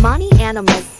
Money Animals.